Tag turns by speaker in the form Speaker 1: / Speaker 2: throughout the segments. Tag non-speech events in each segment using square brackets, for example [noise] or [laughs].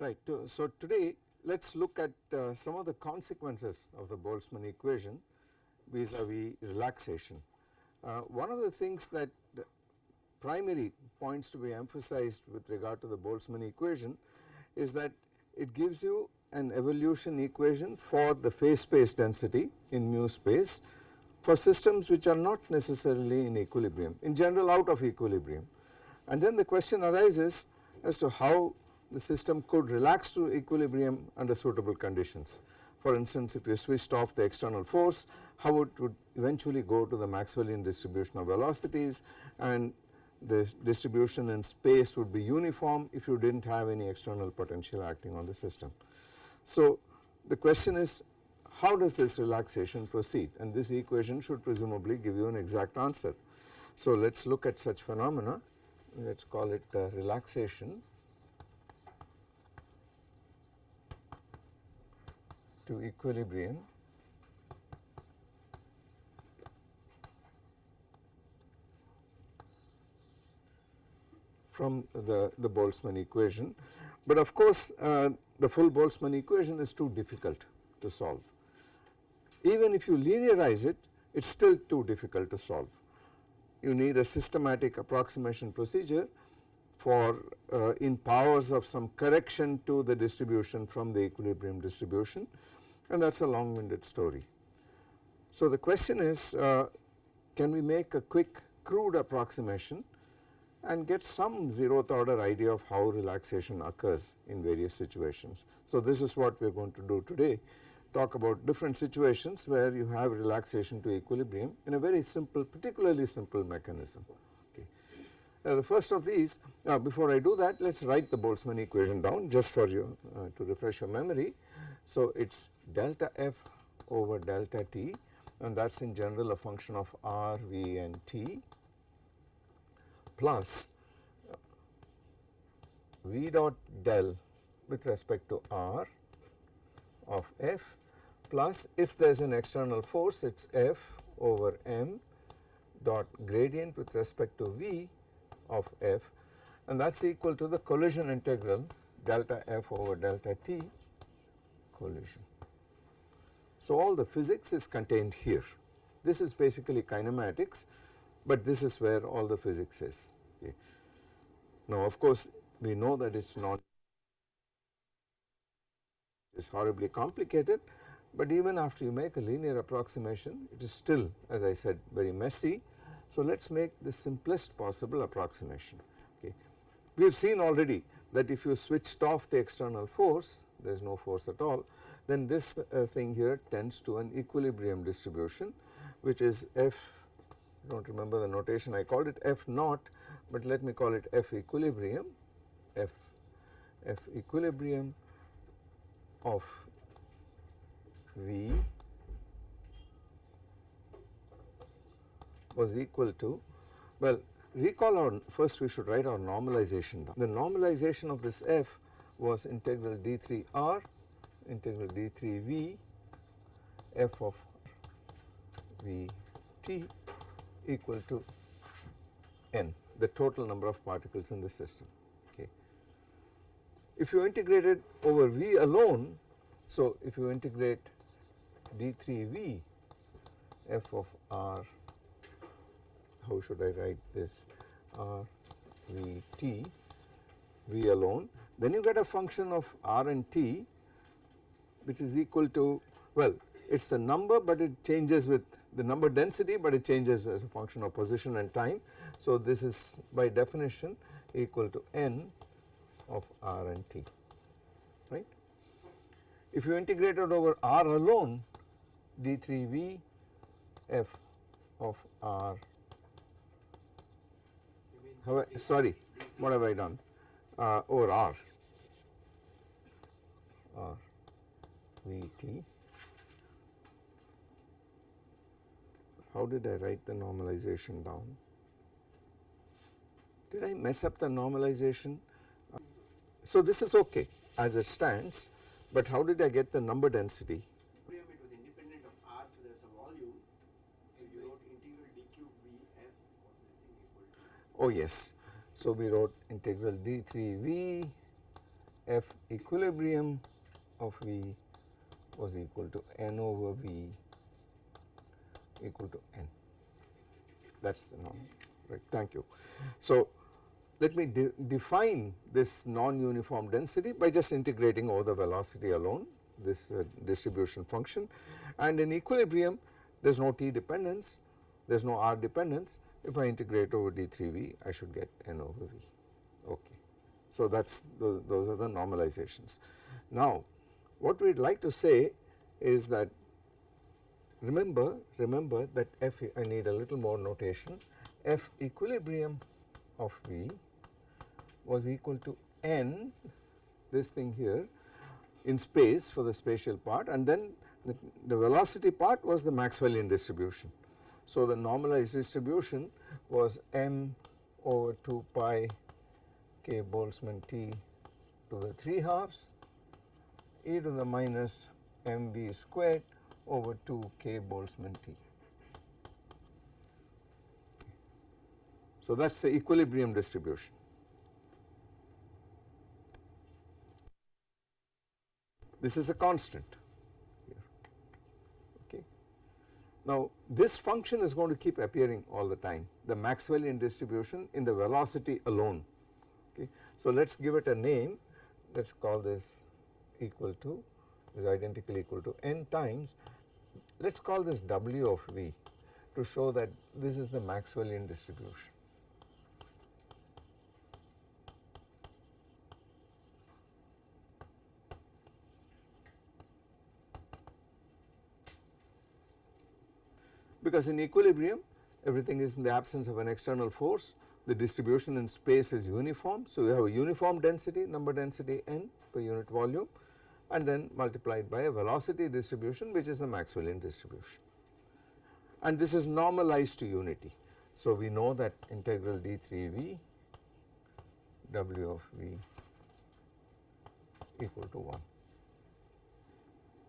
Speaker 1: Right. So today let us look at uh, some of the consequences of the Boltzmann equation vis-a-vis -vis relaxation. Uh, one of the things that primary points to be emphasized with regard to the Boltzmann equation is that it gives you an evolution equation for the phase space density in mu space for systems which are not necessarily in equilibrium in general out of equilibrium and then the question arises as to how the system could relax to equilibrium under suitable conditions. For instance if you switched off the external force how it would eventually go to the Maxwellian distribution of velocities and the distribution in space would be uniform if you did not have any external potential acting on the system. So the question is how does this relaxation proceed and this equation should presumably give you an exact answer. So let us look at such phenomena let us call it uh, relaxation to equilibrium from the, the Boltzmann equation. But of course uh, the full Boltzmann equation is too difficult to solve. Even if you linearize it, it is still too difficult to solve. You need a systematic approximation procedure for uh, in powers of some correction to the distribution from the equilibrium distribution and that is a long winded story. So the question is uh, can we make a quick crude approximation and get some zeroth order idea of how relaxation occurs in various situations. So this is what we are going to do today talk about different situations where you have relaxation to equilibrium in a very simple particularly simple mechanism. Okay. Now the first of these now before I do that let us write the Boltzmann equation down just for you uh, to refresh your memory. So it is delta f over delta t and that is in general a function of r, v and t plus v dot del with respect to r of f plus if there is an external force it is f over m dot gradient with respect to v of f and that is equal to the collision integral delta f over delta t collision. So all the physics is contained here. This is basically kinematics but this is where all the physics is. Okay. Now of course we know that it is not it is horribly complicated but even after you make a linear approximation it is still as I said very messy. So let us make the simplest possible approximation. Okay. We have seen already that if you switched off the external force there is no force at all then this uh, thing here tends to an equilibrium distribution which is f do not remember the notation I called it f naught but let me call it f equilibrium f f equilibrium of v was equal to well recall our first we should write our normalization down. The normalization of this f was integral d3r integral d3v f of vt equal to n the total number of particles in the system okay. If you integrate it over v alone so if you integrate d3v f of r how should I write this r v t v alone then you get a function of r and t which is equal to well it is the number but it changes with the number density but it changes as a function of position and time. So this is by definition equal to n of r and t right. If you integrate it over r alone d3v f of r sorry what have I done uh, over r r vt how did I write the normalization down? Did I mess up the normalization? So this is okay as it stands, but how did I get the number density?
Speaker 2: It was independent of r, so there is a volume. So you wrote integral d cube vf
Speaker 1: Oh yes, so we wrote integral d3v F equilibrium of V was equal to n over V equal to n that is the norm right thank you. So let me de define this non-uniform density by just integrating over the velocity alone this uh, distribution function and in equilibrium there is no t dependence there is no r dependence if I integrate over d3v I should get n over v okay. So that is those, those are the normalizations. Now what we would like to say is that remember remember that f I need a little more notation f equilibrium of v was equal to n this thing here in space for the spatial part and then the, the velocity part was the Maxwellian distribution. So the normalized distribution was m over 2 pi k Boltzmann T to the 3 halves e to the minus mv squared over 2 k Boltzmann T. So that is the equilibrium distribution. This is a constant here. Okay. Now this function is going to keep appearing all the time the Maxwellian distribution in the velocity alone. Okay. So let us give it a name let us call this equal to is identical equal to n times let us call this W of V to show that this is the Maxwellian distribution. because in equilibrium everything is in the absence of an external force the distribution in space is uniform. So, we have a uniform density number density n per unit volume and then multiplied by a velocity distribution which is the Maxwellian distribution and this is normalized to unity. So, we know that integral d3v w of v equal to 1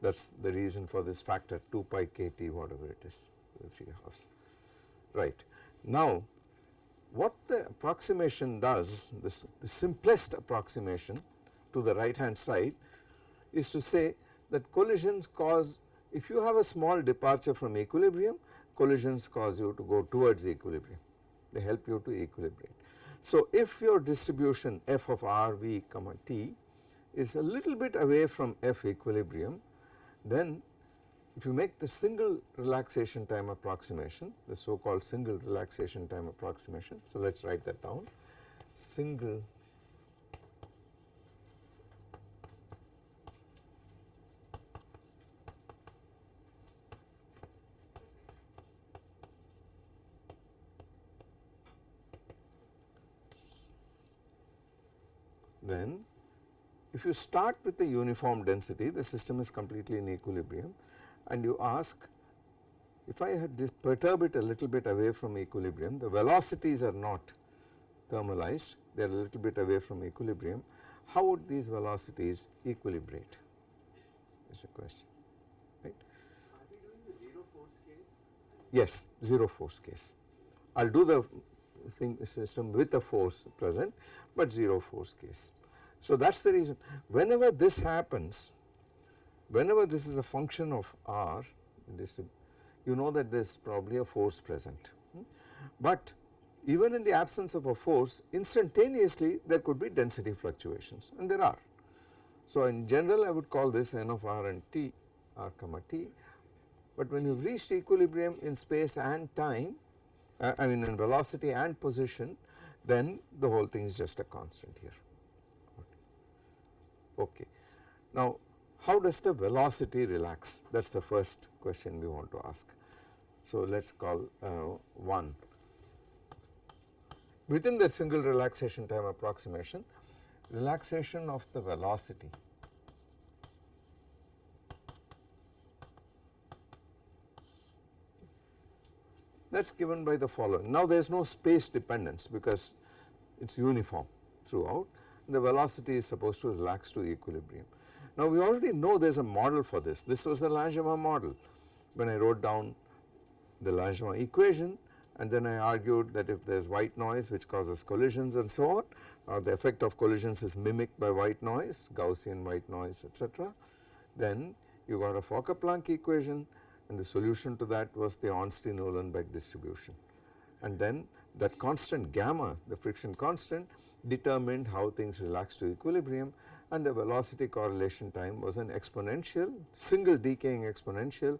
Speaker 1: that is the reason for this factor 2 pi kt whatever it is the 3 halves right. Now what the approximation does this the simplest approximation to the right hand side is to say that collisions cause if you have a small departure from equilibrium collisions cause you to go towards equilibrium they help you to equilibrate. So if your distribution f of r v comma t is a little bit away from f equilibrium then if you make the single relaxation time approximation the so called single relaxation time approximation. So let us write that down single then if you start with the uniform density the system is completely in equilibrium and you ask if I had this perturb it a little bit away from equilibrium the velocities are not thermalized they are a little bit away from equilibrium how would these velocities equilibrate is the question right.
Speaker 2: Are we doing the zero force case?
Speaker 1: Yes 0 force case I will do the thing system with a force present but 0 force case. So that is the reason whenever this happens whenever this is a function of r you know that there is probably a force present hmm. but even in the absence of a force instantaneously there could be density fluctuations and there are. So in general I would call this n of r and t r comma t but when you have reached equilibrium in space and time uh, I mean in velocity and position then the whole thing is just a constant here okay. Now how does the velocity relax that is the first question we want to ask. So let us call uh, 1 within the single relaxation time approximation relaxation of the velocity that is given by the following. Now there is no space dependence because it is uniform throughout the velocity is supposed to relax to equilibrium. Now we already know there is a model for this, this was the Langevin model when I wrote down the Langevin equation and then I argued that if there is white noise which causes collisions and so on or the effect of collisions is mimicked by white noise Gaussian white noise etc. Then you got a Fokker-Planck equation and the solution to that was the Ornstein-Uhlenbeck distribution and then that constant gamma the friction constant determined how things relax to equilibrium and the velocity correlation time was an exponential single decaying exponential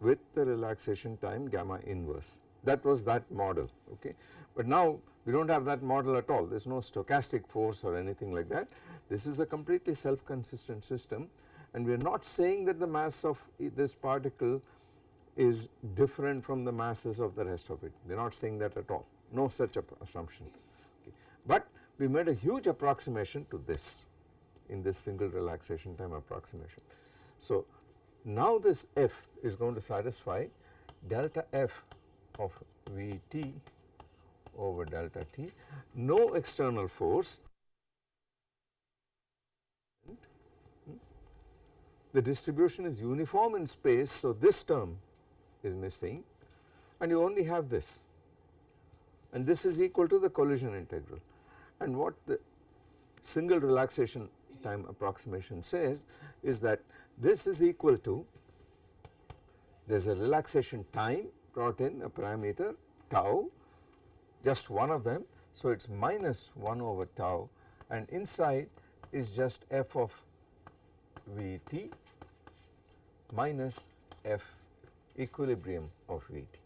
Speaker 1: with the relaxation time gamma inverse. That was that model okay. But now we do not have that model at all. There is no stochastic force or anything like that. This is a completely self consistent system and we are not saying that the mass of this particle is different from the masses of the rest of it. We are not saying that at all. No such assumption okay. But we made a huge approximation to this in this single relaxation time approximation. So now this f is going to satisfy delta f of Vt over delta t, no external force. The distribution is uniform in space so this term is missing. And you only have this. And this is equal to the collision integral and what the single relaxation time approximation says is that this is equal to there is a relaxation time brought in a parameter tau just one of them so it is minus 1 over tau and inside is just f of Vt minus f equilibrium of Vt.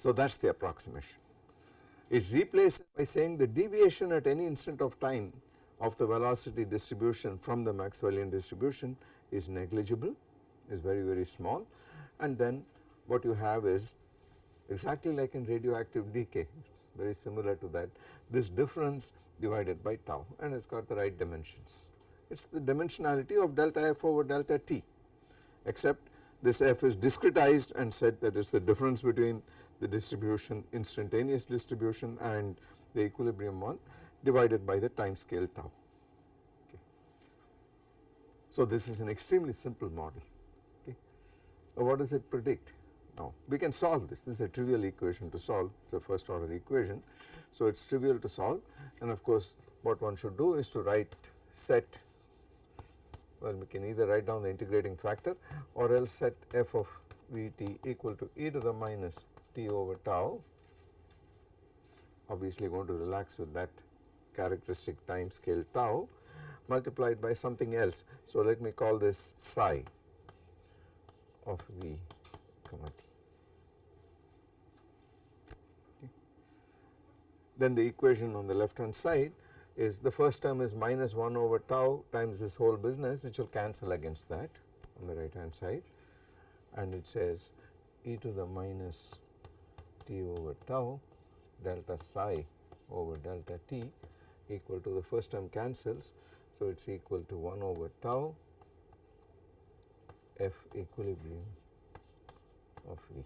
Speaker 1: So that is the approximation. It replaces by saying the deviation at any instant of time of the velocity distribution from the Maxwellian distribution is negligible is very very small and then what you have is exactly like in radioactive decay it is very similar to that this difference divided by tau and it has got the right dimensions. It is the dimensionality of delta f over delta t except this f is discretized and said that it is the difference between the distribution instantaneous distribution and the equilibrium one divided by the time scale tau. Okay. So this is an extremely simple model. Okay. what does it predict? Now we can solve this, this is a trivial equation to solve, it is a first order equation. So it is trivial to solve and of course what one should do is to write set, well we can either write down the integrating factor or else set f of Vt equal to e to the minus t over tau obviously going to relax with that characteristic time scale tau multiplied by something else. So let me call this psi of V comma t. Then the equation on the left hand side is the first term is minus 1 over tau times this whole business which will cancel against that on the right hand side and it says e to the minus t over tau delta psi over delta t equal to the first term cancels. So, it is equal to 1 over tau f equilibrium of V.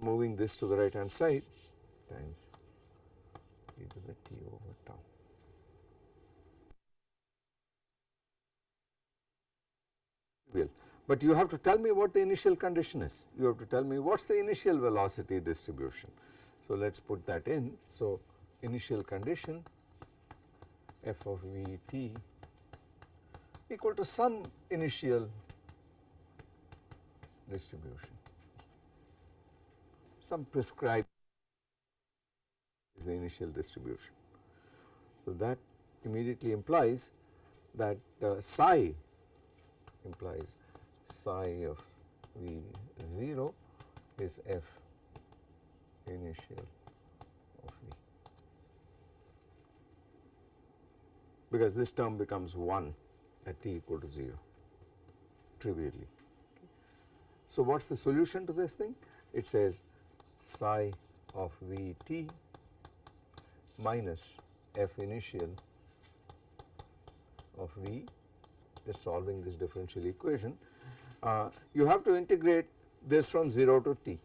Speaker 1: Moving this to the right hand side times e to the t over tau. Well, but you have to tell me what the initial condition is, you have to tell me what is the initial velocity distribution. So let us put that in. So initial condition f of v t equal to some initial distribution, some prescribed is the initial distribution. So that immediately implies that uh, psi implies psi of V 0 is f initial of V because this term becomes 1 at t equal to 0 trivially. So what is the solution to this thing? It says psi of V t minus f initial of V is solving this differential equation uh, you have to integrate this from 0 to t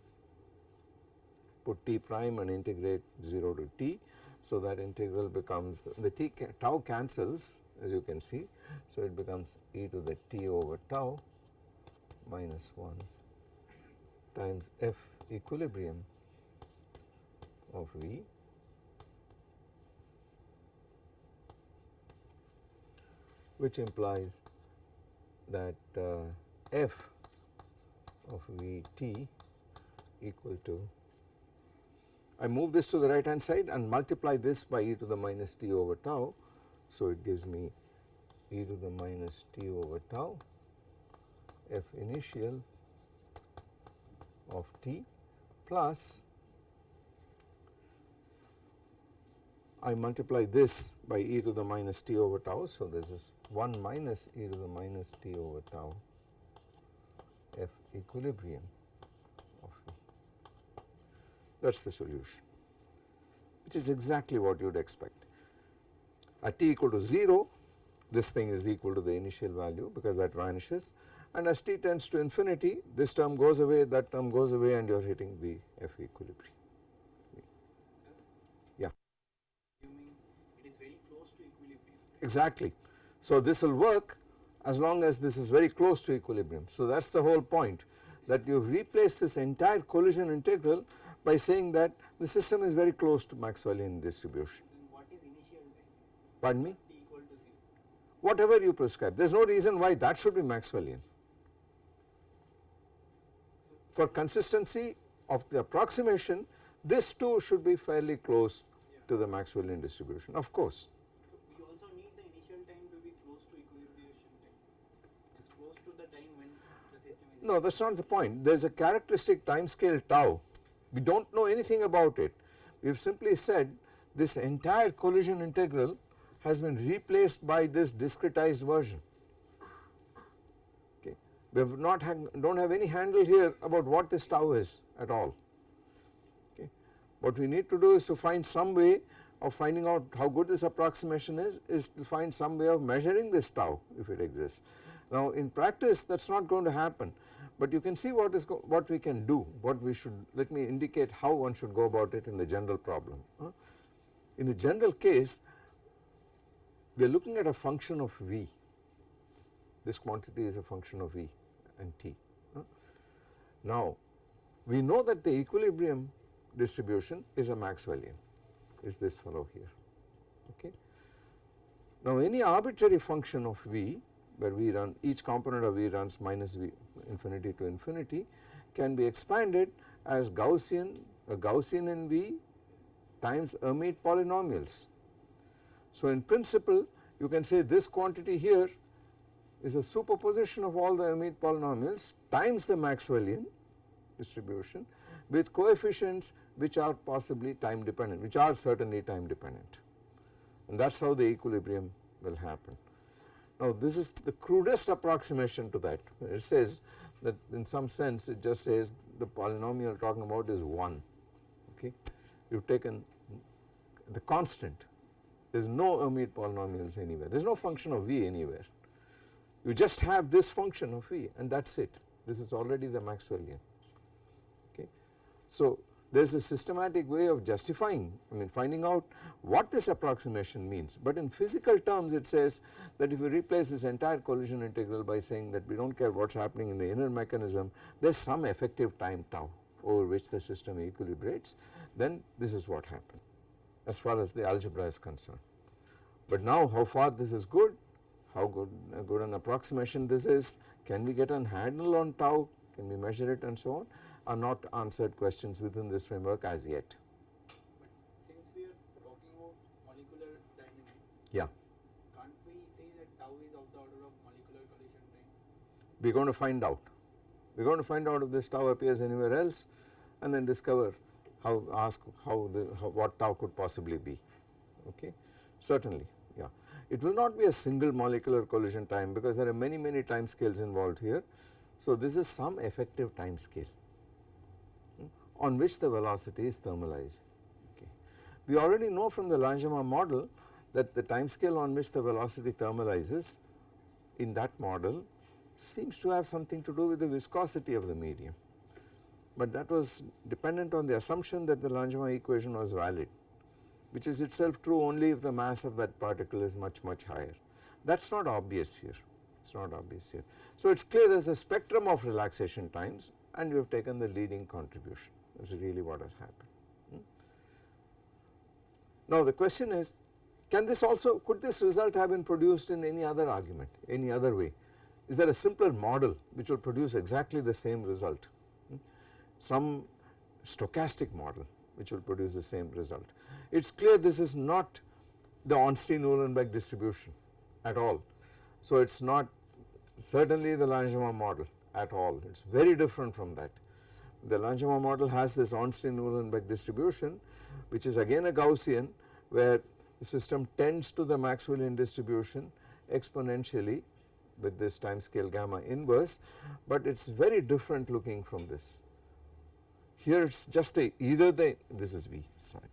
Speaker 1: put t prime and integrate 0 to t So that integral becomes the t tau cancels as you can see. So it becomes e to the t over tau minus 1 times f equilibrium of V which implies that uh, f of Vt equal to I move this to the right hand side and multiply this by e to the minus t over tau. So, it gives me e to the minus t over tau f initial of t plus I multiply this by e to the minus t over tau. So, this is 1 minus e to the minus t over tau equilibrium of v. That is the solution which is exactly what you would expect. At t equal to 0 this thing is equal to the initial value because that vanishes and as t tends to infinity this term goes away that term goes away and you are hitting v f equilibrium. Yeah.
Speaker 2: it is very close to equilibrium.
Speaker 1: Exactly. So this will work as long as this is very close to equilibrium. So that is the whole point that you have replaced this entire collision integral by saying that the system is very close to Maxwellian distribution.
Speaker 2: What is initial?
Speaker 1: Pardon me?
Speaker 2: T equal to 0.
Speaker 1: Whatever you prescribe, there is no reason why that should be Maxwellian. For consistency of the approximation, this too should be fairly close to the Maxwellian distribution, of course.
Speaker 2: So we also need the initial time to be close to equilibration time. It's close to the time when the system is.
Speaker 1: No, that is not the point. There is a characteristic time scale tau. We do not know anything about it. We have simply said this entire collision integral has been replaced by this discretized version. Okay. We have not do not have any handle here about what this tau is at all. Okay. What we need to do is to find some way of finding out how good this approximation is, is to find some way of measuring this tau if it exists. Now in practice that is not going to happen but you can see what is what we can do what we should let me indicate how one should go about it in the general problem. Uh, in the general case we are looking at a function of v this quantity is a function of v and t. Uh. Now we know that the equilibrium distribution is a Maxwellian is this fellow here okay. Now any arbitrary function of v where v run each component of v runs minus v infinity to infinity can be expanded as Gaussian a Gaussian in v times Hermite polynomials. So in principle you can say this quantity here is a superposition of all the Hermite polynomials times the Maxwellian distribution with coefficients which are possibly time dependent which are certainly time dependent and that is how the equilibrium will happen. Now this is the crudest approximation to that. It says that in some sense it just says the polynomial talking about is 1 okay. You have taken the constant. There is no Hermite polynomials anywhere. There is no function of v anywhere. You just have this function of v and that is it. This is already the Maxwellian okay. So there is a systematic way of justifying I mean finding out what this approximation means but in physical terms it says that if you replace this entire collision integral by saying that we do not care what is happening in the inner mechanism there is some effective time tau over which the system equilibrates then this is what happened as far as the algebra is concerned. But now how far this is good how good, uh, good an approximation this is can we get an handle on tau can we measure it and so on are not answered questions within this framework as yet.
Speaker 2: But since we are talking about molecular dynamics,
Speaker 1: Yeah,
Speaker 2: can't we say that tau is of the order of molecular collision time?
Speaker 1: we are going to find out. We are going to find out if this tau appears anywhere else and then discover how ask how the how, what tau could possibly be okay certainly yeah. It will not be a single molecular collision time because there are many many time scales involved here. So this is some effective time scale on which the velocity is thermalizing. okay. We already know from the Langevin model that the time scale on which the velocity thermalizes in that model seems to have something to do with the viscosity of the medium but that was dependent on the assumption that the Langevin equation was valid which is itself true only if the mass of that particle is much much higher. That is not obvious here, it is not obvious here. So it is clear there is a spectrum of relaxation times and you have taken the leading contribution is really what has happened. Hmm. Now the question is can this also could this result have been produced in any other argument any other way is there a simpler model which will produce exactly the same result hmm? some stochastic model which will produce the same result. It is clear this is not the Ornstein-Uhlenbeck distribution at all. So it is not certainly the Langevin model at all it is very different from that. The Langevin model has this Ornstein-Uhlenbeck distribution which is again a Gaussian where the system tends to the Maxwellian distribution exponentially with this time scale gamma inverse, but it is very different looking from this. Here it is just a either the this is V sorry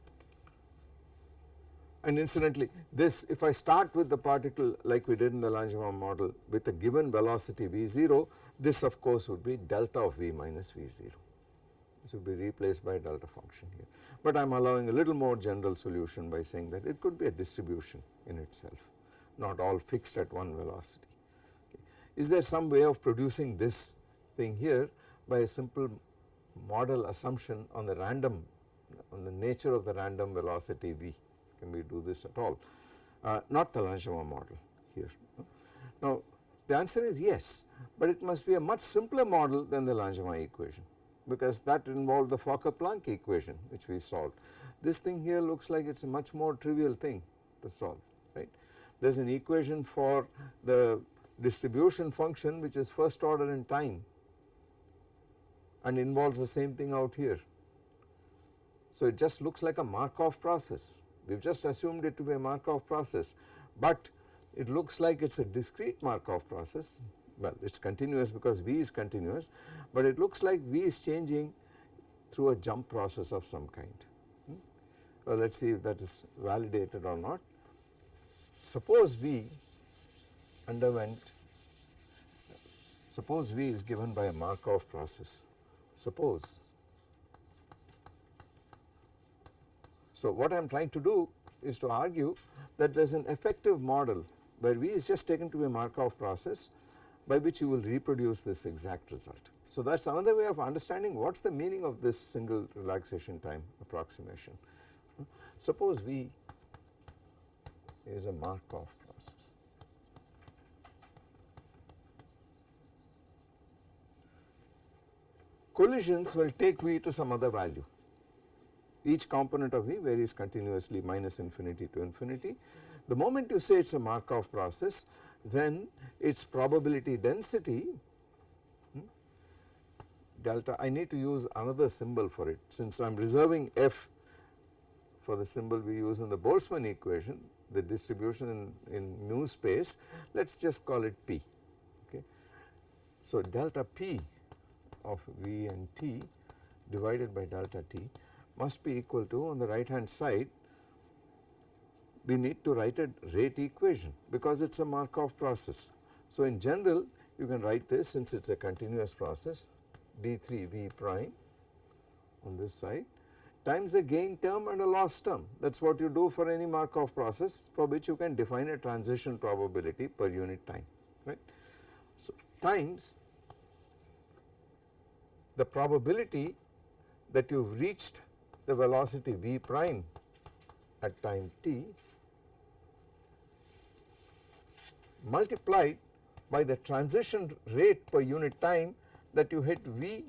Speaker 1: and incidentally this if I start with the particle like we did in the Langevin model with a given velocity V0 this of course would be delta of V minus V0 this would be replaced by delta function here but I am allowing a little more general solution by saying that it could be a distribution in itself not all fixed at one velocity. Okay. Is there some way of producing this thing here by a simple model assumption on the random on the nature of the random velocity v can we do this at all uh, not the Langevin model here. Now the answer is yes but it must be a much simpler model than the Langevin equation because that involved the Fokker-Planck equation which we solved. This thing here looks like it is a much more trivial thing to solve right. There is an equation for the distribution function which is first order in time and involves the same thing out here. So it just looks like a Markov process we have just assumed it to be a Markov process but it looks like it is a discrete Markov process well it is continuous because V is continuous but it looks like V is changing through a jump process of some kind. Hmm? Well let us see if that is validated or not. Suppose V underwent suppose V is given by a Markov process suppose. So what I am trying to do is to argue that there is an effective model where V is just taken to be a Markov process by which you will reproduce this exact result. So that is another way of understanding what is the meaning of this single relaxation time approximation. Suppose V is a Markov process. Collisions will take V to some other value. Each component of V varies continuously minus infinity to infinity. The moment you say it is a Markov process then its probability density hmm, delta I need to use another symbol for it since I am reserving f for the symbol we use in the Boltzmann equation the distribution in, in mu space let us just call it p okay. So delta p of v and t divided by delta t must be equal to on the right hand side we need to write a rate equation because it is a Markov process. So in general you can write this since it is a continuous process d3 v prime on this side times a gain term and a loss term that is what you do for any Markov process for which you can define a transition probability per unit time right. So times the probability that you have reached the velocity v prime at time t multiplied by the transition rate per unit time that you hit V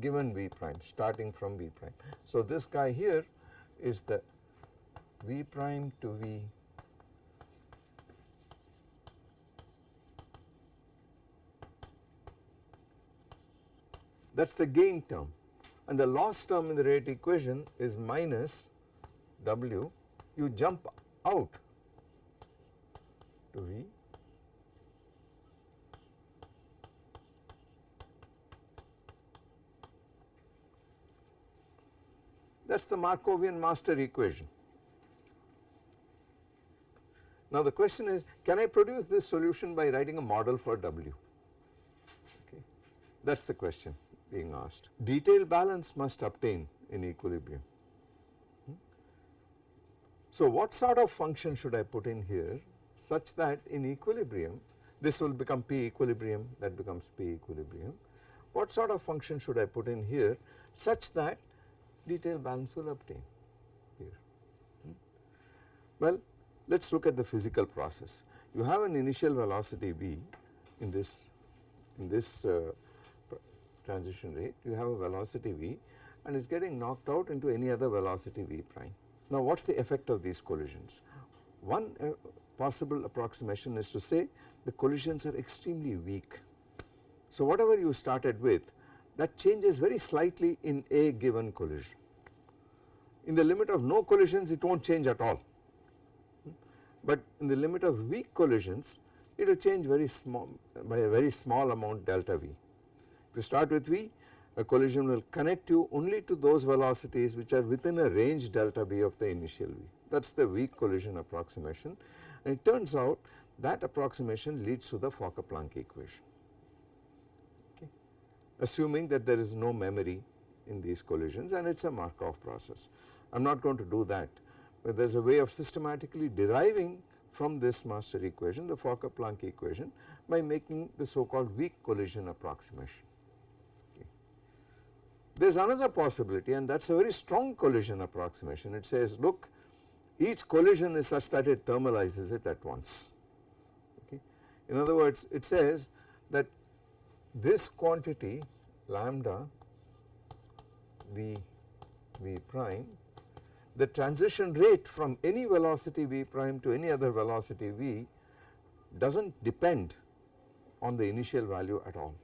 Speaker 1: given V prime starting from V prime. So this guy here is the V prime to V that is the gain term. And the loss term in the rate equation is minus W. You jump out to V that is the Markovian master equation. Now the question is can I produce this solution by writing a model for W okay that is the question being asked. Detailed balance must obtain in equilibrium. Hmm? So what sort of function should I put in here such that in equilibrium this will become P equilibrium that becomes P equilibrium. What sort of function should I put in here such that detail balance will obtain here. Hmm? Well let us look at the physical process. You have an initial velocity v in this in this uh, transition rate you have a velocity v and it is getting knocked out into any other velocity v prime. Now what is the effect of these collisions? One uh, possible approximation is to say the collisions are extremely weak. So whatever you started with that changes very slightly in a given collision. In the limit of no collisions it not change at all but in the limit of weak collisions it will change very small by a very small amount delta v. If you start with v a collision will connect you only to those velocities which are within a range delta v of the initial v that is the weak collision approximation and it turns out that approximation leads to the Fokker-Planck equation assuming that there is no memory in these collisions and it is a Markov process. I am not going to do that but there is a way of systematically deriving from this master equation the Fokker-Planck equation by making the so called weak collision approximation. Okay. There is another possibility and that is a very strong collision approximation it says look each collision is such that it thermalizes it at once okay. In other words it says that this quantity lambda v v prime the transition rate from any velocity v prime to any other velocity v does not depend on the initial value at all.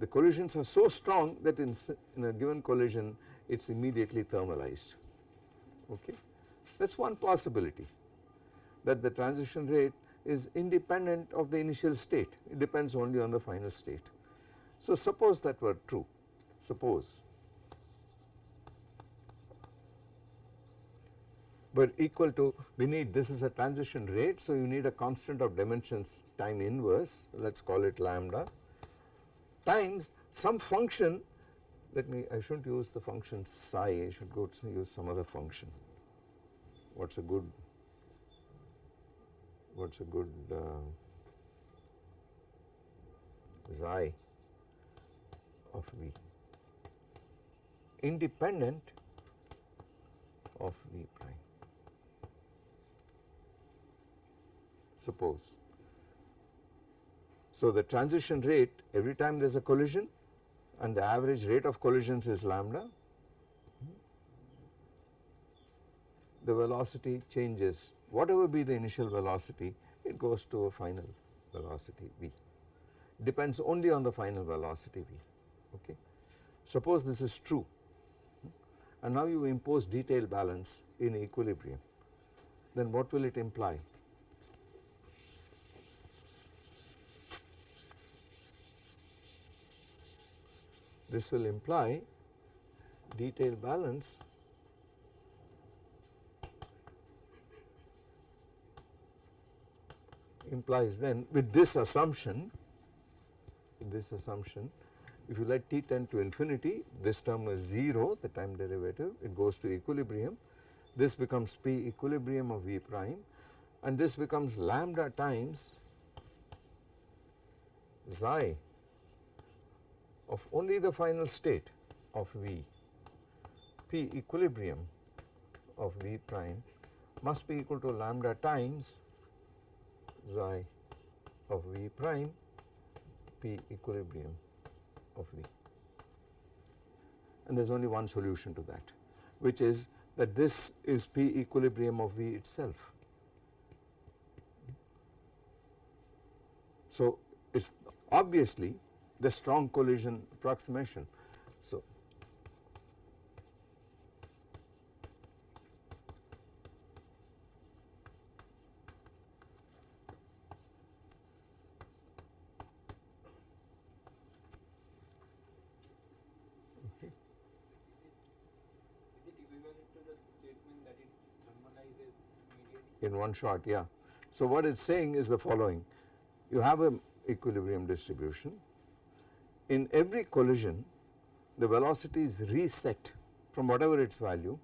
Speaker 1: The collisions are so strong that in, in a given collision it is immediately thermalized okay. That is one possibility that the transition rate is independent of the initial state it depends only on the final state. So suppose that were true. Suppose. But equal to we need this is a transition rate so you need a constant of dimensions time inverse let us call it lambda times some function let me I should not use the function psi I should go to use some other function. What is a good what is a good uh, xi of v independent of v prime suppose. So the transition rate every time there is a collision and the average rate of collisions is lambda, the velocity changes. Whatever be the initial velocity it goes to a final velocity v. Depends only on the final velocity v okay. Suppose this is true. And now you impose detail balance in equilibrium. Then what will it imply? This will imply detail balance implies then with this assumption this assumption if you let t tend to infinity this term is 0 the time derivative it goes to equilibrium. This becomes p equilibrium of v prime and this becomes lambda times xi of only the final state of V, P equilibrium of V prime must be equal to lambda times xi of V prime P equilibrium of V. And there is only one solution to that which is that this is P equilibrium of V itself. So it is obviously the strong collision approximation. So, one shot yeah. So what it is saying is the following you have a equilibrium distribution in every collision the velocity is reset from whatever its value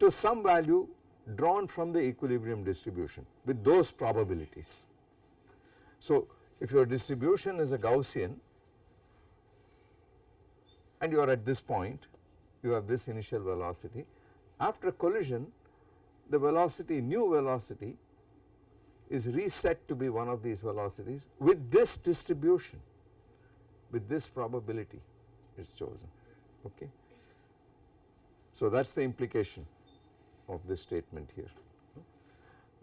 Speaker 1: to some value drawn from the equilibrium distribution with those probabilities. So, if your distribution is a Gaussian and you are at this point you have this initial velocity after a collision the velocity new velocity is reset to be one of these velocities with this distribution with this probability is chosen okay. So that is the implication of this statement here.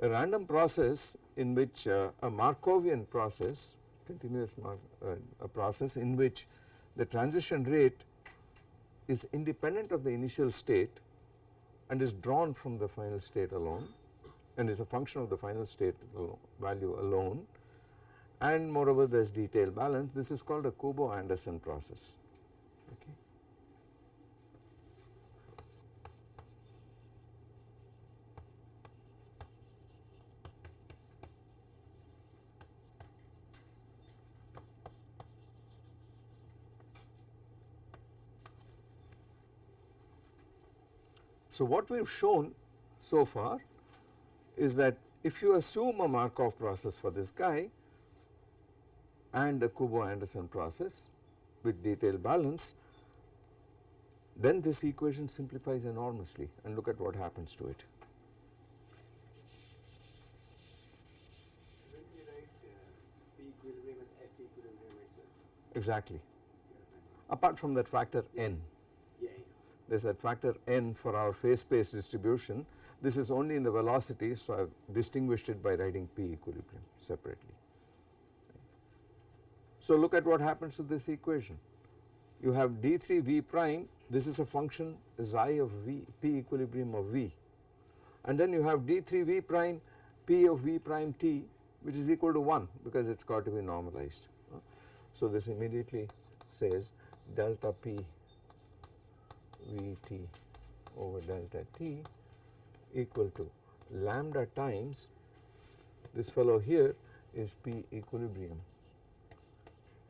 Speaker 1: A random process in which uh, a Markovian process continuous Mark, uh, a process in which the transition rate is independent of the initial state and is drawn from the final state alone and is a function of the final state value alone. And moreover there is detail balance. This is called a Kubo-Anderson process. Okay. So what we have shown so far is that if you assume a Markov process for this guy and a Kubo-Anderson process with detailed balance then this equation simplifies enormously and look at what happens to it.
Speaker 3: Shouldn't we write uh, P equilibrium as F equilibrium itself?
Speaker 1: Exactly. Apart from that factor n. there is that factor n for our phase space distribution. This is only in the velocity so I have distinguished it by writing P equilibrium separately. So look at what happens to this equation. You have d3 v prime this is a function xi of v p equilibrium of v and then you have d3 v prime p of v prime t which is equal to 1 because it has got to be normalized. So this immediately says delta p v t over delta t equal to lambda times this fellow here is p equilibrium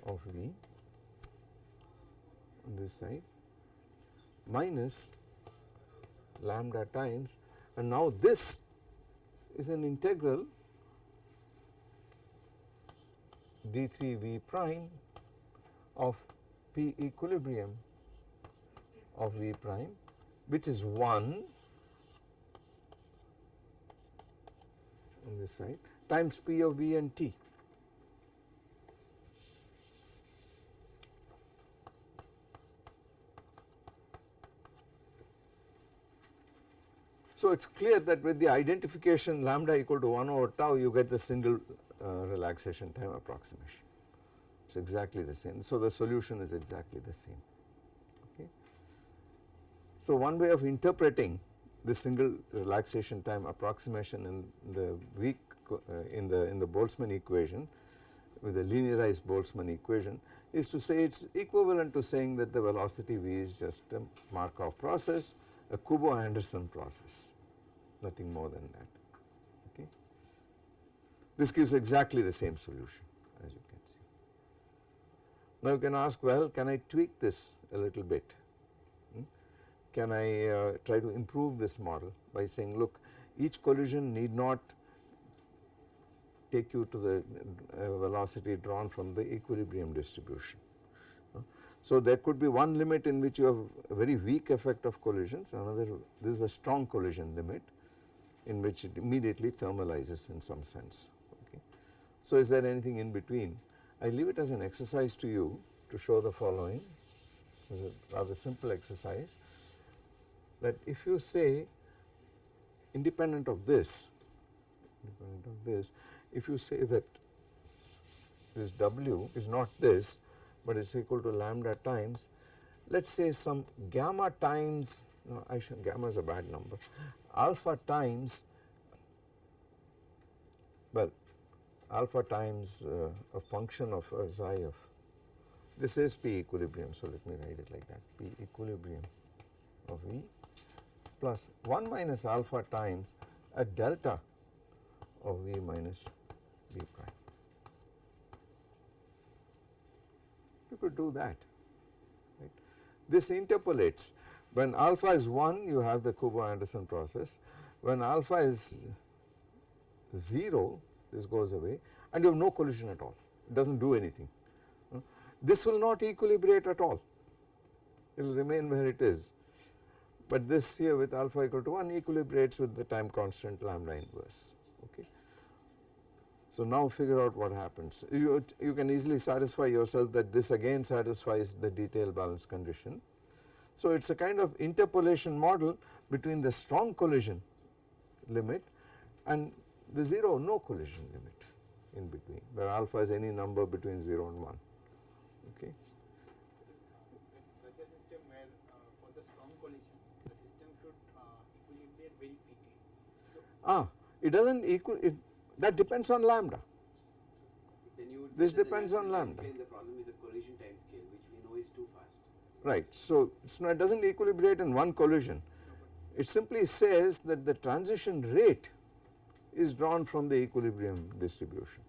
Speaker 1: of v on this side minus lambda times. And now this is an integral d3 v prime of p equilibrium of v prime which is 1 on this side times p of v and t. So it is clear that with the identification lambda equal to 1 over tau you get the single uh, relaxation time approximation. It is exactly the same. So the solution is exactly the same. So one way of interpreting the single relaxation time approximation in the weak uh, in the in the Boltzmann equation with the linearized Boltzmann equation is to say it is equivalent to saying that the velocity v is just a Markov process a Kubo-Anderson process nothing more than that okay. This gives exactly the same solution as you can see. Now you can ask well can I tweak this a little bit? Can I uh, try to improve this model by saying look each collision need not take you to the uh, velocity drawn from the equilibrium distribution. So there could be one limit in which you have a very weak effect of collisions another this is a strong collision limit in which it immediately thermalizes in some sense okay. So is there anything in between I leave it as an exercise to you to show the following it is a rather simple exercise that if you say independent of this independent of this if you say that this W is not this but it is equal to lambda times let us say some gamma times no I should gamma is a bad number alpha times well alpha times uh, a function of uh, xi of this is p equilibrium so let me write it like that p equilibrium of v plus 1 minus alpha times a delta of v minus v prime. You could do that right. This interpolates When alpha is 1 you have the Kubo-Anderson process, when alpha is 0 this goes away and you have no collision at all, it does not do anything. This will not equilibrate at all, it will remain where it is, but this here with alpha equal to 1 equilibrates with the time constant lambda inverse. Okay. So now figure out what happens. You, you can easily satisfy yourself that this again satisfies the detail balance condition. So it is a kind of interpolation model between the strong collision limit and the 0 no collision limit in between where alpha is any number between 0 and 1 okay.
Speaker 2: such a system where uh, for the strong collision, the system should uh, equilibrate very quickly. So
Speaker 1: Ah it does not equal it that depends on lambda
Speaker 3: Then you would
Speaker 1: This
Speaker 3: say that the
Speaker 1: depends on lambda.
Speaker 3: The problem is the collision time scale which we know is too fast.
Speaker 1: right. So it's not, it does not equilibrate in one collision it simply says that the transition rate is drawn from the equilibrium distribution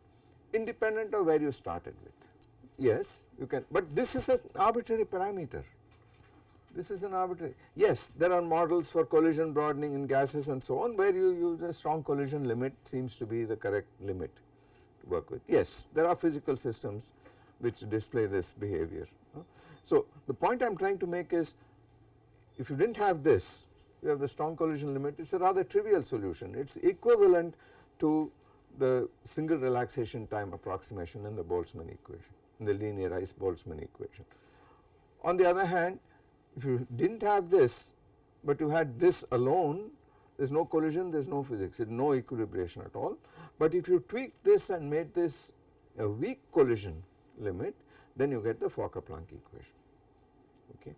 Speaker 1: independent of where you started with. Yes you can but this is an arbitrary parameter this is an arbitrary yes there are models for collision broadening in gases and so on where you use a strong collision limit seems to be the correct limit to work with yes there are physical systems which display this behavior. So the point I am trying to make is if you did not have this you have the strong collision limit it is a rather trivial solution it is equivalent to the single relaxation time approximation in the Boltzmann equation in the linearized Boltzmann equation. On the other hand if you did not have this but you had this alone there is no collision there is no physics no equilibration at all but if you tweak this and made this a weak collision limit then you get the Fokker-Planck equation okay.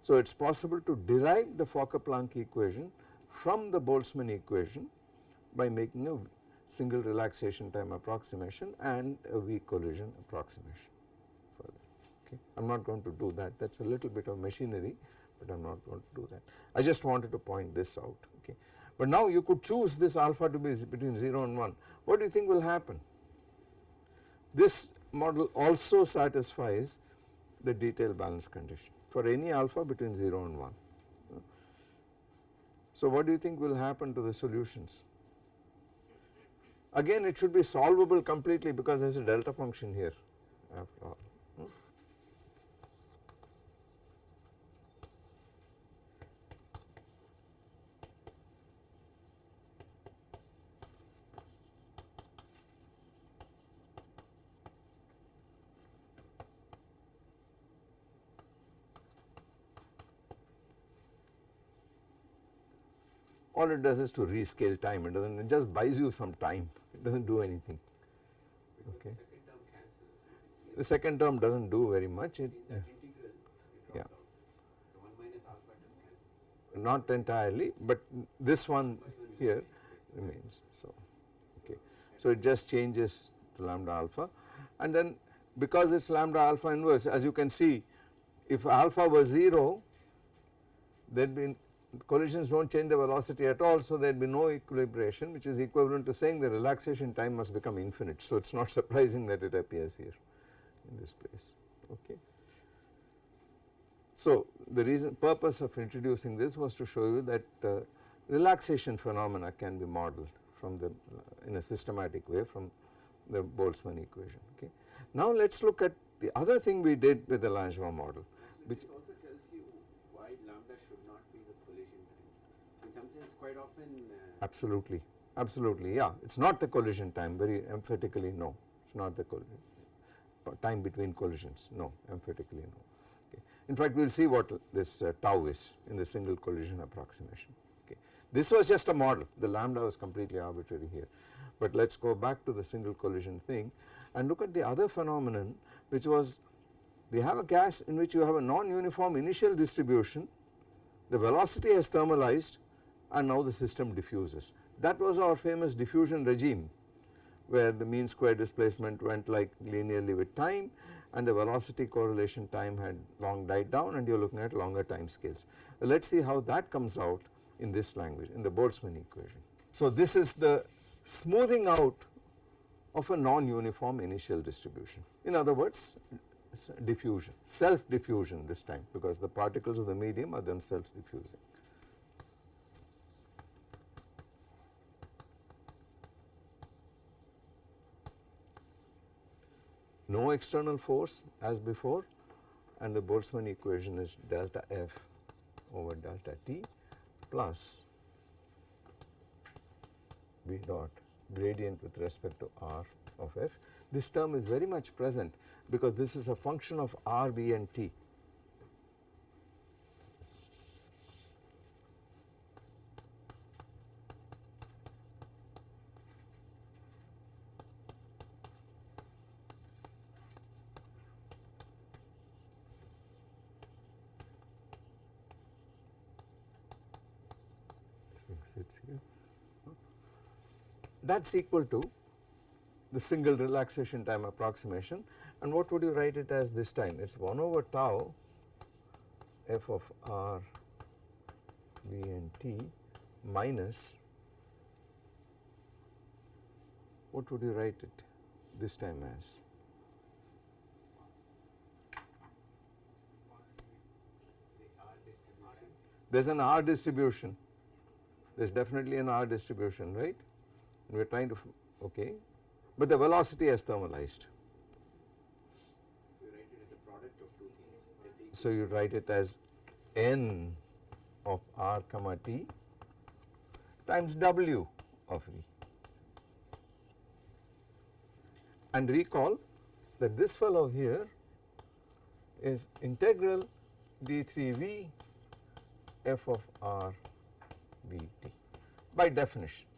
Speaker 1: So it is possible to derive the Fokker-Planck equation from the Boltzmann equation by making a single relaxation time approximation and a weak collision approximation okay. I am not going to do that that is a little bit of machinery but I am not going to do that. I just wanted to point this out okay. But now you could choose this alpha to be between 0 and 1 what do you think will happen? This model also satisfies the detail balance condition for any alpha between 0 and 1. So what do you think will happen to the solutions? Again it should be solvable completely because there is a delta function here after all. hmm? All it does is to rescale time it does not it just buys you some time it does not do anything okay.
Speaker 3: Second term cancels.
Speaker 1: The second term does not do very much it
Speaker 3: In that integral, it
Speaker 1: Yeah.
Speaker 3: drops out. The one minus alpha term cancels.
Speaker 1: not entirely but this one here remains so okay. So it just changes to lambda alpha and then because it is lambda alpha inverse as you can see if alpha was 0 there would be collisions do not change the velocity at all so there would be no equilibration which is equivalent to saying the relaxation time must become infinite. So it is not [laughs] surprising that it appears here in this place okay. So the reason purpose of introducing this was to show you that uh, relaxation phenomena can be modeled from the uh, in a systematic way from the Boltzmann equation okay. Now let us look at the other thing we did with the Langevin model which
Speaker 3: This also tells you why lambda should not be the collision time. In quite often uh,
Speaker 1: absolutely. Absolutely yeah. It is not the collision time very emphatically no. It is not the collision time between collisions no emphatically no. Okay. In fact we will see what this uh, tau is in the single collision approximation. Okay. This was just a model. The lambda was completely arbitrary here. But let us go back to the single collision thing and look at the other phenomenon which was we have a gas in which you have a non-uniform initial distribution. The velocity has thermalized and now the system diffuses. That was our famous diffusion regime where the mean square displacement went like linearly with time and the velocity correlation time had long died down and you are looking at longer time scales. Let us see how that comes out in this language in the Boltzmann equation. So this is the smoothing out of a non-uniform initial distribution. In other words diffusion, self diffusion this time because the particles of the medium are themselves diffusing. No external force as before and the Boltzmann equation is delta F over delta T plus B dot gradient with respect to R of F. This term is very much present because this is a function of R, B and T. Sits here. That is equal to the single relaxation time approximation and what would you write it as this time? It is 1 over tau f of r v and t minus what would you write it this time as? There is an R distribution, there is definitely an R distribution right we are trying to, okay, but the velocity has thermalized.
Speaker 3: So you write it as
Speaker 1: n of r comma t times w of v. And recall that this fellow here is integral d3v f of r v t by definition.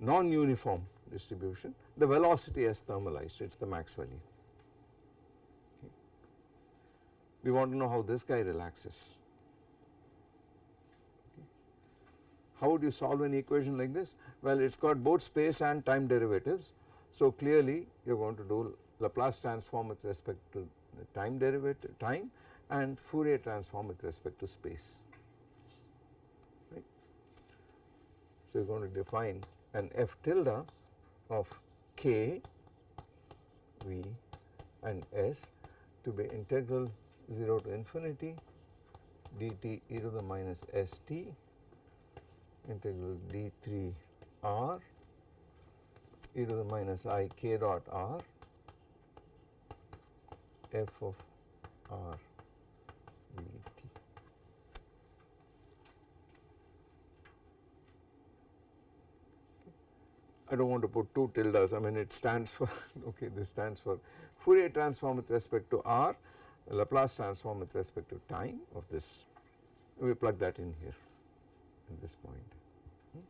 Speaker 1: Non-uniform distribution, the velocity has thermalized, it is the Maxwellian. Okay. We want to know how this guy relaxes. Okay. How would you solve an equation like this? Well, it has got both space and time derivatives. So, clearly you are going to do Laplace transform with respect to the time derivative time and Fourier transform with respect to space. Right. So, you are going to define an f tilde of k v and s to be integral 0 to infinity dt e to the minus st integral d3 r e to the minus i k dot r f of r v t. I do not want to put two tildes, I mean it stands for, [laughs] okay this stands for Fourier transform with respect to r, Laplace transform with respect to time of this, we plug that in here at this point. Hmm.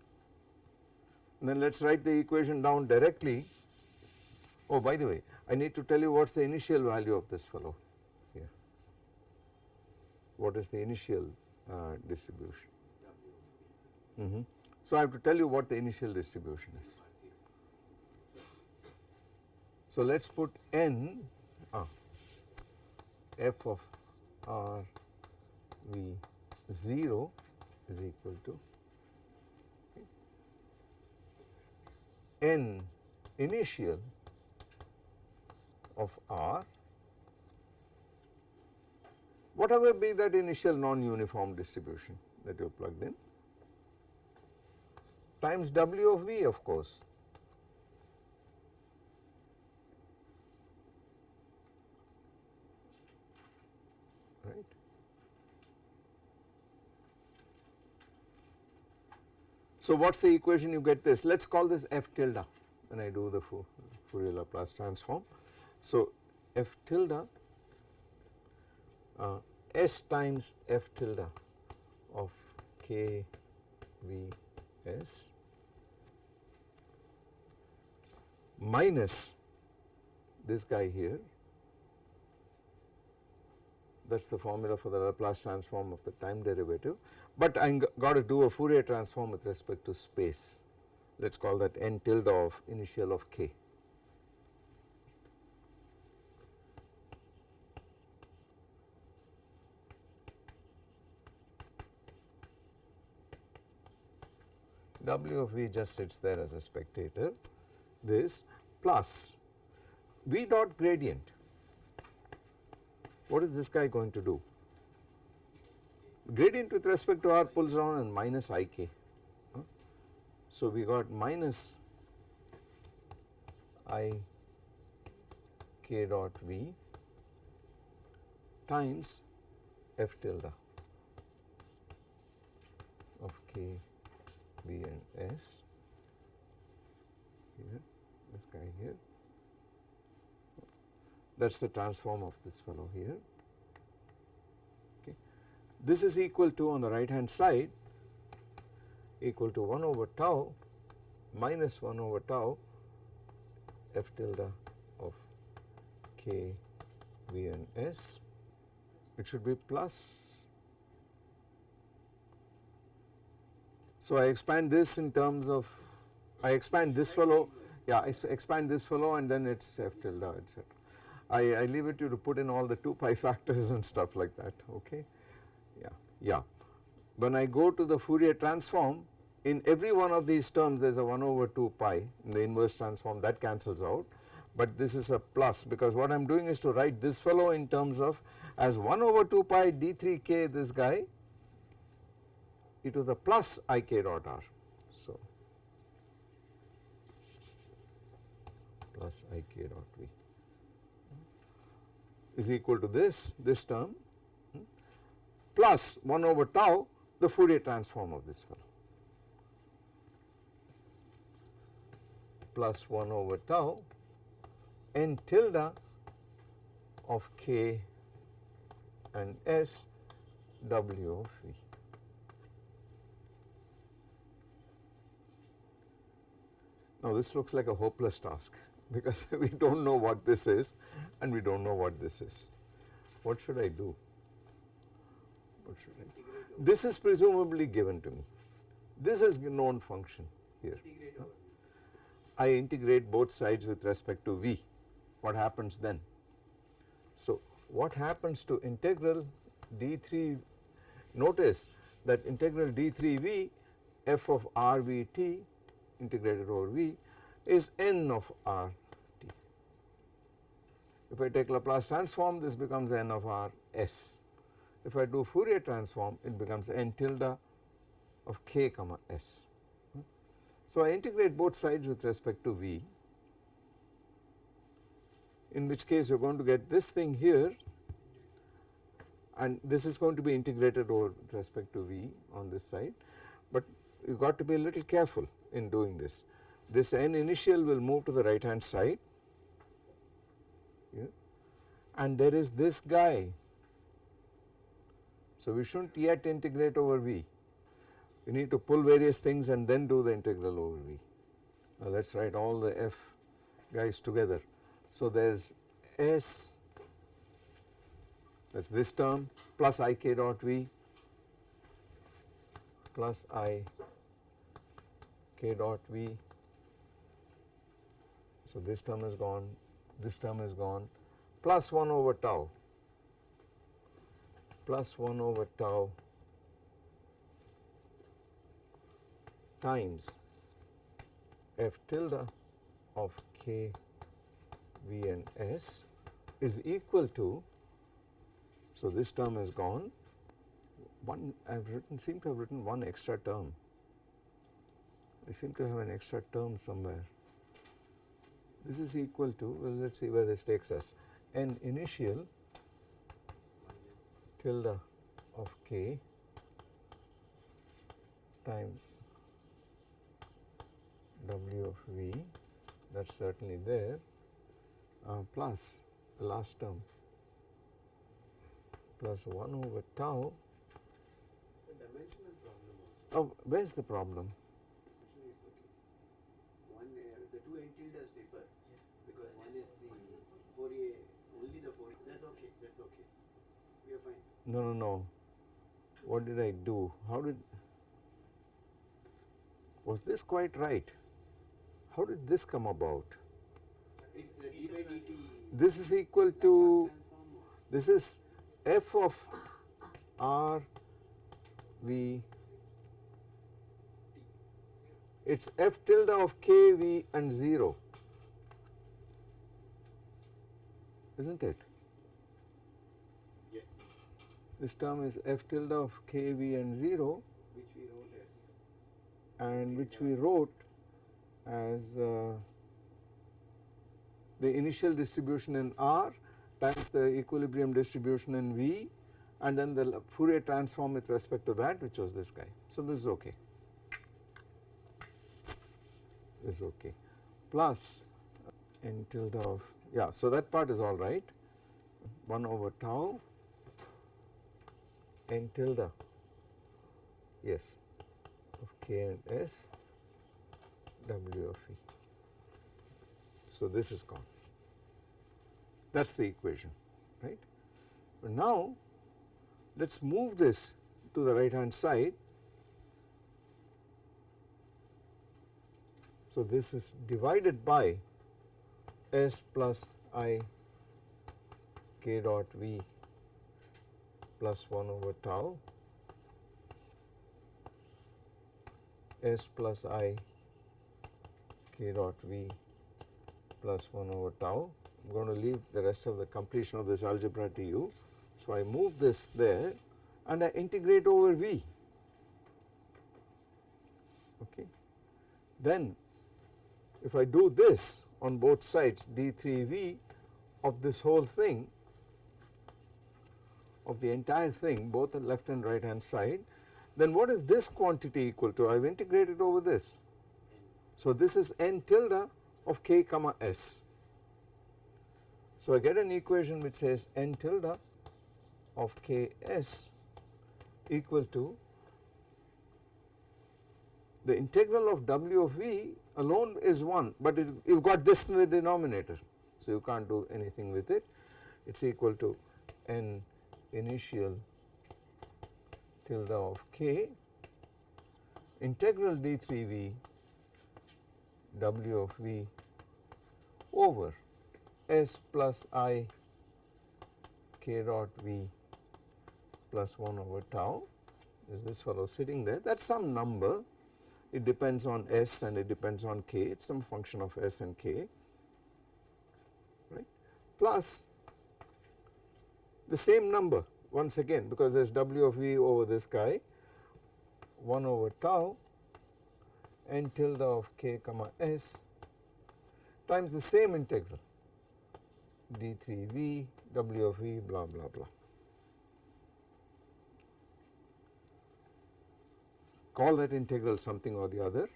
Speaker 1: And then let us write the equation down directly. Oh by the way, I need to tell you what is the initial value of this fellow here. What is the initial uh, distribution? Mm -hmm. So I have to tell you what the initial distribution is. So let us put n ah, f of r v 0 is equal to n initial of r whatever be that initial non-uniform distribution that you have plugged in times w of v of course. Right. So what is the equation you get this? Let us call this f tilde when I do the Fourier Laplace transform. So f tilde uh, s times f tilde of k v s minus this guy here that is the formula for the Laplace transform of the time derivative, but I got to do a Fourier transform with respect to space let us call that n tilde of initial of k. W of V just sits there as a spectator this plus V dot gradient. What is this guy going to do? Gradient with respect to r pulls down and minus ik. So we got minus i k dot v times f tilde of k v and s here this guy here that is the transform of this fellow here. This is equal to on the right hand side equal to 1 over tau minus 1 over tau f tilde of k v and s. It should be plus. So I expand this in terms of I expand this fellow yeah I expand this fellow and then it's f tilde etc. I, I leave it to you to put in all the 2 pi factors and stuff like that okay yeah. When I go to the Fourier transform in every one of these terms there is a 1 over 2 pi in the inverse transform that cancels out. But this is a plus because what I am doing is to write this fellow in terms of as 1 over 2 pi d3k this guy e to the plus ik dot r. So plus ik dot v is equal to this this term plus 1 over tau the Fourier transform of this fellow plus 1 over tau n tilde of k and s w of v. Now this looks like a hopeless task [laughs] because we do not know what this is and we do not know what this is. What should I do? This is presumably given to me. This is known function here. I integrate both sides with respect to v. What happens then? So what happens to integral d3 notice that integral d3v f of rvt integrated over v is n of rt. If I take Laplace transform this becomes n of rs. If I do Fourier transform it becomes n tilde of k comma s. So I integrate both sides with respect to v in which case you are going to get this thing here and this is going to be integrated over with respect to v on this side but you got to be a little careful in doing this. This n initial will move to the right hand side here and there is this guy. So we should not yet integrate over v we need to pull various things and then do the integral over v. Now let us write all the f guys together. So there is s that is this term plus ik dot v plus i k dot v. So this term is gone, this term is gone plus 1 over tau plus 1 over tau times f tilde of k v and s is equal to so this term is gone. One I have written seem to have written one extra term. I seem to have an extra term somewhere. This is equal to well let us see where this takes us. N initial tilde of k times W of V that is certainly there uh, plus the last term plus 1 over tau.
Speaker 3: The dimensional problem also.
Speaker 1: Oh, where is the problem?
Speaker 3: Actually, it's okay. One, uh, the two end tildes differ because one is the Fourier, only the Fourier. That's okay. That's okay. We are fine.
Speaker 1: No, no, no. What did I do? How did, was this quite right? How did this come about?
Speaker 3: It's the d by dt.
Speaker 1: This is equal to, this is f of r v it is f tilde of k, v and 0 is not it? This term is f tilde of k, v and 0
Speaker 3: Which we wrote as.
Speaker 1: and which we wrote as uh, the initial distribution in R times the equilibrium distribution in V and then the Fourier transform with respect to that which was this guy. So, this is okay, this is okay plus n tilde of yeah. So, that part is all right 1 over tau n tilde yes of k and s w of e. So, this is gone that is the equation right. But now let us move this to the right hand side. So, this is divided by s plus i k dot v plus 1 over tau s plus i k dot v plus 1 over tau. I am going to leave the rest of the completion of this algebra to you. So, I move this there and I integrate over v. Okay. Then if I do this on both sides d3v of this whole thing of the entire thing both the left and right hand side then what is this quantity equal to? I have integrated over this. So, this is n tilde of k comma s. So, I get an equation which says n tilde of k s equal to the integral of w of v alone is 1, but you have got this in the denominator. So, you can't do anything with it it is equal to n initial tilde of k integral d3v w of v over s plus i k dot v plus 1 over tau. Is this fellow sitting there? That is some number. It depends on s and it depends on k. It is some function of s and k. Right? Plus the same number once again because there is w of v over this guy 1 over tau n tilde of k comma s times the same integral d3v w of v blah blah blah. Call that integral something or the other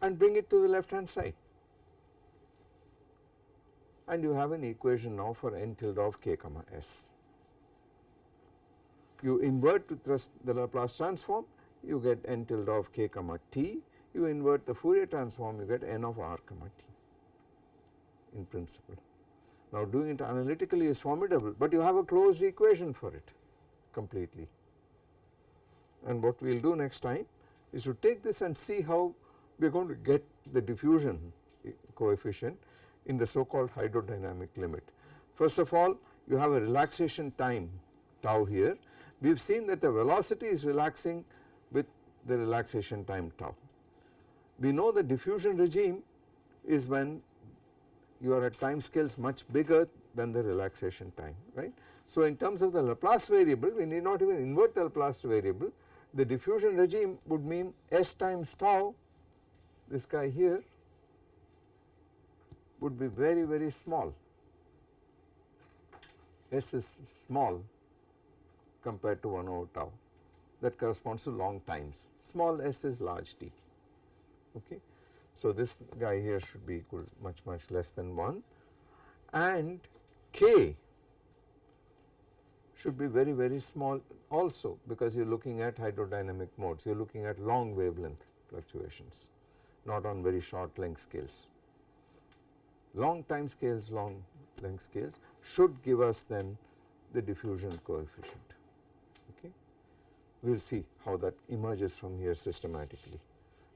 Speaker 1: and bring it to the left hand side and you have an equation now for n tilde of k comma s. You invert with the Laplace transform you get n tilde of k comma t, you invert the Fourier transform you get n of r comma t in principle. Now doing it analytically is formidable, but you have a closed equation for it completely. And what we will do next time is to take this and see how we are going to get the diffusion coefficient in the so called hydrodynamic limit. First of all you have a relaxation time tau here. We have seen that the velocity is relaxing with the relaxation time tau. We know the diffusion regime is when you are at time scales much bigger than the relaxation time right. So in terms of the Laplace variable we need not even invert the Laplace variable the diffusion regime would mean s times tau this guy here would be very very small. S is small compared to 1 over tau. That corresponds to long times. Small s is large t. Okay. So this guy here should be equal much much less than 1 and k should be very very small also because you are looking at hydrodynamic modes. You are looking at long wavelength fluctuations not on very short length scales. Long time scales long length scales should give us then the diffusion coefficient okay. We will see how that emerges from here systematically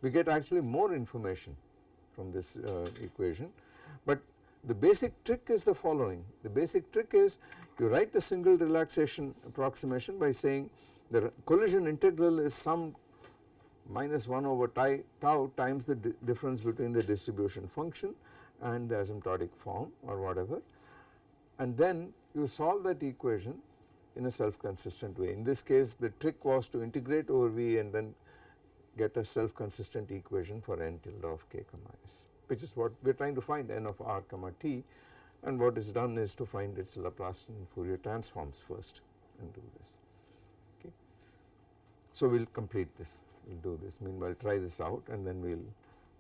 Speaker 1: we get actually more information from this uh, equation. But the basic trick is the following, the basic trick is you write the single relaxation approximation by saying the collision integral is some minus 1 over tau times the di difference between the distribution function and the asymptotic form or whatever. And then you solve that equation in a self consistent way. In this case the trick was to integrate over V and then get a self consistent equation for n tilde of k comma s which is what we are trying to find n of r comma t. And what is done is to find its Laplacian Fourier transforms first and do this. Okay. So we will complete this. We will do this. Meanwhile try this out and then we will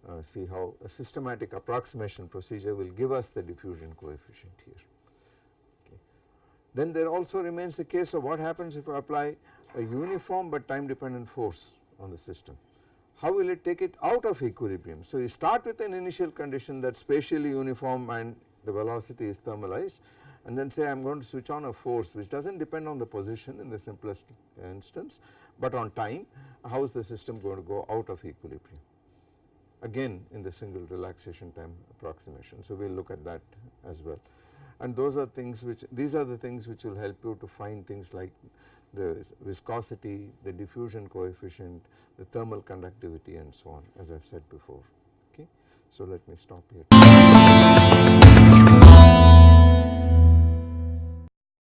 Speaker 1: uh, see how a systematic approximation procedure will give us the diffusion coefficient here. Okay. Then there also remains the case of what happens if I apply a uniform but time dependent force on the system. How will it take it out of equilibrium? So you start with an initial condition that spatially uniform and the velocity is thermalized and then say I am going to switch on a force which does not depend on the position in the simplest instance but on time how is the system going to go out of equilibrium again in the single relaxation time approximation. So we will look at that as well and those are things which these are the things which will help you to find things like the viscosity, the diffusion coefficient, the thermal conductivity and so on as I have said before okay. So let me stop here.